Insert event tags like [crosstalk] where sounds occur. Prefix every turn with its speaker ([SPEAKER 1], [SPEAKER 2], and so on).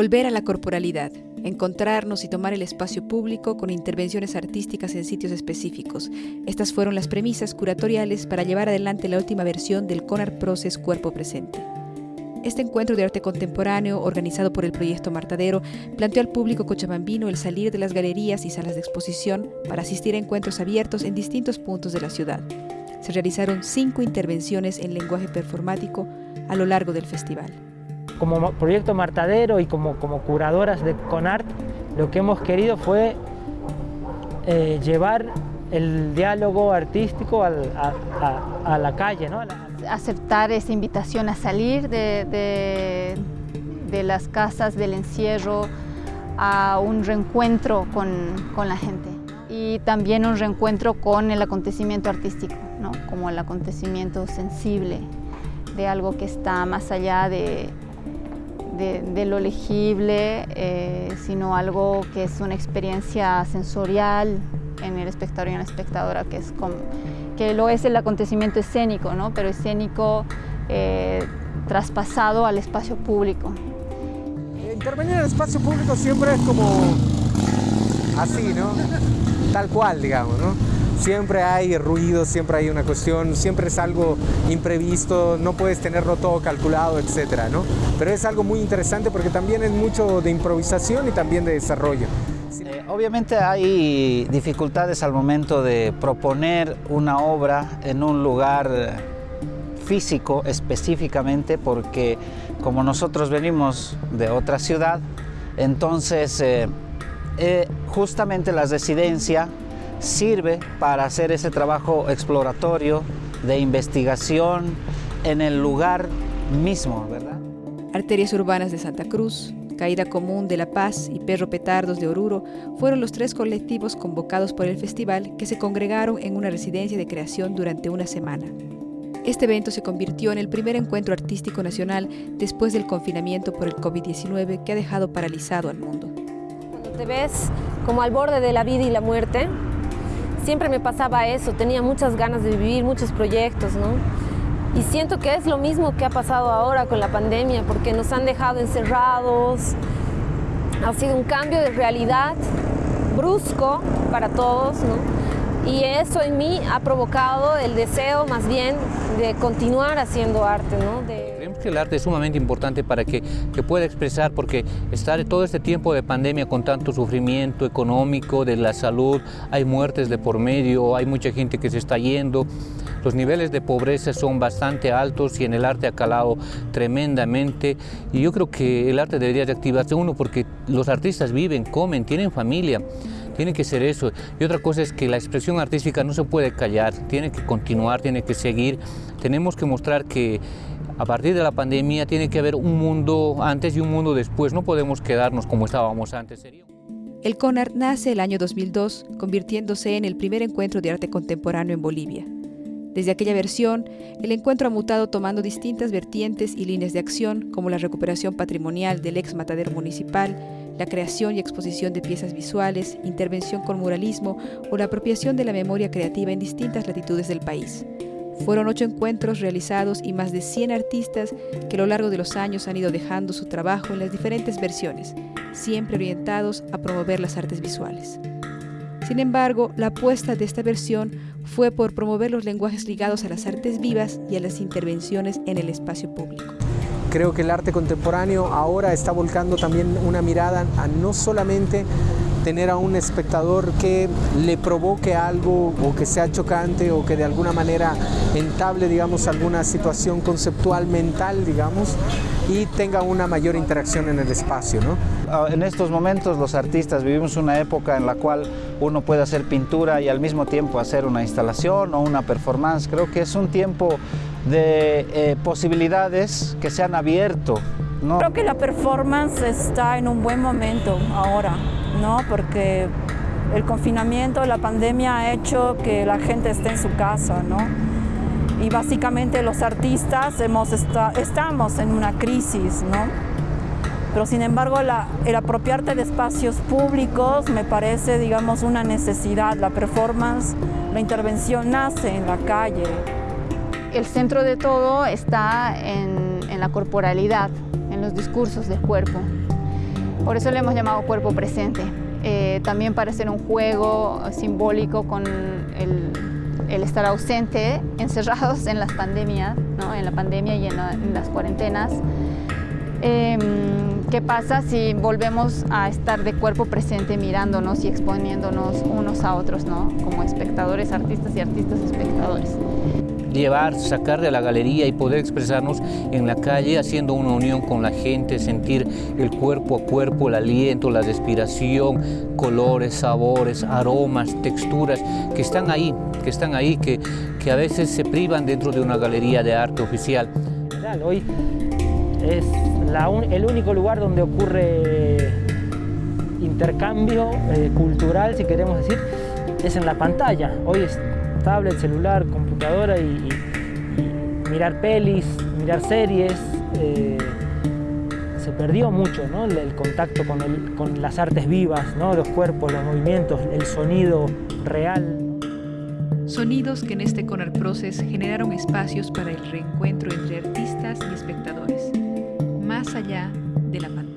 [SPEAKER 1] Volver a la corporalidad, encontrarnos y tomar el espacio público con intervenciones artísticas en sitios específicos. Estas fueron las premisas curatoriales para llevar adelante la última versión del CONAR Process Cuerpo Presente. Este encuentro de arte contemporáneo, organizado por el proyecto Martadero, planteó al público cochabambino el salir de las galerías y salas de exposición para asistir a encuentros abiertos en distintos puntos de la ciudad. Se realizaron cinco intervenciones en lenguaje performático a lo largo del festival.
[SPEAKER 2] Como proyecto Martadero y como, como curadoras de CONART, lo que hemos querido fue eh, llevar el diálogo artístico a, la calle. ¿no?
[SPEAKER 3] Aceptar esa invitación a salir de, de, las casas del encierro a un reencuentro con, con, la gente y también un reencuentro con el acontecimiento artístico, ¿no? como el acontecimiento sensible de algo que está más allá de, de, lo legible, eh, sino algo que es una experiencia sensorial, en el espectador y en la espectadora, que, es como, que lo es el acontecimiento escénico, ¿no? pero escénico eh, traspasado al espacio público.
[SPEAKER 4] Intervenir en el espacio público siempre es como así, ¿no? Tal cual, digamos, ¿no? Siempre hay ruido, siempre hay una cuestión, siempre es algo imprevisto, no puedes tenerlo todo calculado, etcétera, ¿no? Pero es algo muy interesante porque también es mucho de improvisación y también de desarrollo.
[SPEAKER 5] Eh, obviamente hay dificultades al momento de proponer una obra en un lugar físico específicamente porque como nosotros venimos de otra ciudad, entonces eh, eh, justamente la residencia sirve para hacer ese trabajo exploratorio de investigación en el lugar mismo, ¿verdad?
[SPEAKER 1] Arterias Urbanas de Santa Cruz, Caída Común de La Paz y Perro Petardos de Oruro fueron los tres colectivos convocados por el festival que se congregaron en una residencia de creación durante una semana. Este evento se convirtió en el primer encuentro artístico nacional después del confinamiento por el COVID-19 que ha dejado paralizado al mundo.
[SPEAKER 6] Cuando te ves como al borde de la vida y la muerte, siempre me pasaba eso, tenía muchas ganas de vivir, muchos proyectos, ¿no? Y siento que es lo mismo que ha pasado ahora con la pandemia, porque nos han dejado encerrados. Ha sido un cambio de realidad brusco para todos, ¿no? Y eso en mí ha provocado el deseo más bien de continuar haciendo arte, ¿no?
[SPEAKER 7] Creemos que el arte es sumamente importante para que, que pueda expresar, porque estar todo este tiempo de pandemia con tanto sufrimiento económico, de la salud, hay muertes de por medio, hay mucha gente que se está yendo, los niveles de pobreza son bastante altos y en el arte ha calado tremendamente y yo creo que el arte debería de activarse uno porque los artistas viven, comen, tienen familia, tiene que ser eso. Y otra cosa es que la expresión artística no se puede callar, tiene que continuar, tiene que seguir. Tenemos que mostrar que a partir de la pandemia tiene que haber un mundo antes y un mundo después, no podemos quedarnos como estábamos antes.
[SPEAKER 1] El CONAR nace el año 2002, convirtiéndose en el primer encuentro de arte contemporáneo en Bolivia. Desde aquella versión, el encuentro ha mutado tomando distintas vertientes y líneas de acción, como la recuperación patrimonial del ex matadero municipal, la creación y exposición de piezas visuales, intervención con muralismo o la apropiación de la memoria creativa en distintas latitudes del país. Fueron ocho encuentros realizados y más de 100 artistas que a lo largo de los años han ido dejando su trabajo en las diferentes versiones, siempre orientados a promover las artes visuales. Sin embargo, la apuesta de esta versión fue por promover los lenguajes ligados a las artes vivas y a las intervenciones en el espacio público.
[SPEAKER 4] Creo que el arte contemporáneo ahora está volcando también una mirada a no solamente tener a un espectador que le provoque algo o que sea chocante o que de alguna manera entable, digamos, alguna situación conceptual mental, digamos, y tenga una mayor interacción en el espacio. ¿no?
[SPEAKER 5] En estos momentos los artistas vivimos una época en la cual uno puede hacer pintura y al mismo tiempo hacer una instalación o una performance. Creo que es un tiempo de eh, posibilidades que se han abierto. ¿no?
[SPEAKER 8] Creo que la performance está en un buen momento ahora, ¿no? porque el confinamiento, la pandemia ha hecho que la gente esté en su casa. ¿no? y básicamente los artistas hemos estamos en una crisis, ¿no? Pero sin embargo el apropiarte de espacios públicos me parece, digamos, una necesidad. La performance, la intervención nace en la calle.
[SPEAKER 3] El centro de todo está en, en la corporalidad, en los discursos del cuerpo. Por eso le hemos llamado cuerpo presente. Eh, también para hacer un juego simbólico con el, estar ausente, [laughs] encerrados en las pandemias, ¿no? en la pandemia y en, las cuarentenas. Em, ¿Qué pasa si volvemos a estar de cuerpo presente mirándonos y exponiéndonos unos a otros, ¿no? como espectadores, artistas y artistas espectadores?
[SPEAKER 7] llevar, sacar de la galería y poder expresarnos en la calle haciendo una unión con la gente, sentir el cuerpo a cuerpo, el aliento, la respiración, colores, sabores, aromas, texturas que están ahí, que están ahí, que, que a veces se privan dentro de una galería de arte oficial.
[SPEAKER 2] Hoy es el único lugar donde ocurre intercambio eh, cultural, si queremos decir, es en la pantalla. Hoy es tablet, celular, computadora y, mirar pelis, mirar series. Eh, se perdió mucho el, contacto con, las artes vivas, ¿no? los cuerpos, los movimientos, el sonido real.
[SPEAKER 1] Sonidos que en este Conar Process generaron espacios para el reencuentro entre artistas y espectadores, más allá de la pantalla.